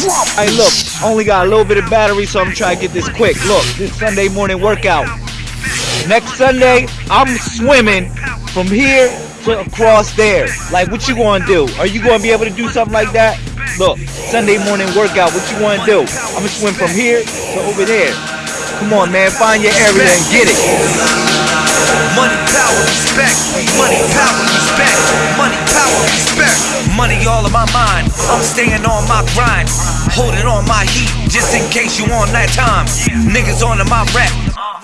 Hey, look, only got a little bit of battery, so I'm trying to get this quick. Look, this Sunday morning workout. Next Sunday, I'm swimming from here to across there. Like, what you gonna do? Are you gonna be able to do something like that? Look, Sunday morning workout. What you wanna do? I'm gonna swim from here to over there. Come on, man, find your area and get it. Money, power, respect. Money, power, respect. All in my mind. I'm staying on my grind. Holding on my heat just in case you on that time. Niggas on my rap.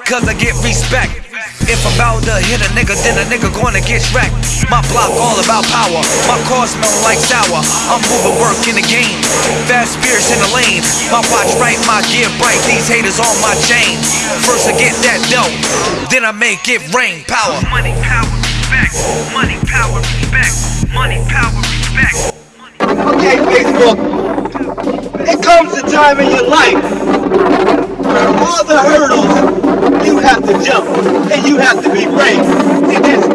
Cause I get respect. If I'm about to hit a nigga, then a nigga gonna get wrecked. My block all about power. My car smell like sour. I'm moving work in the game. Fast spirits in the lane. My watch right, my gear bright. These haters on my chain. First I get that dope, then I make it rain. Power. Money, power, respect. Money, power, respect. Money, power, respect. Okay, Facebook. It comes a time in your life where all the hurdles you have to jump and you have to be brave and just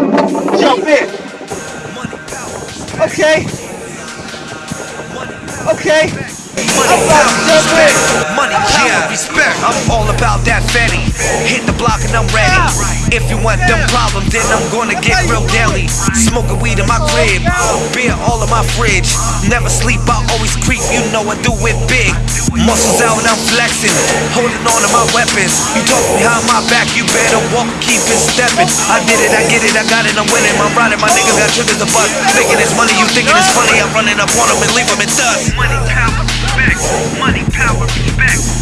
jump in. Okay. Okay. Money, power, respect. Money, yeah, respect. I'm all about that fatty. Hit the block and I'm ready. If you want them problems, then I'm gonna get real daily. Smoking weed in my crib, beer know I do it big. Muscles out, I'm flexing, holding on to my weapons. You talk behind my back, you better walk, keep it stepping. I did it, I get it, I got it, I'm winning. I'm riding, my niggas got triggers to bust. Making this money, you thinking it's funny. I'm running up on them and leave them in dust. Money, power, respect. Money, power, respect.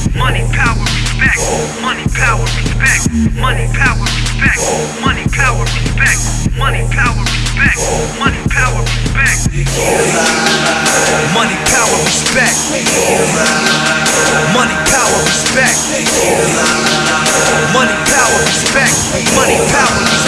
Power, respect. Money, power,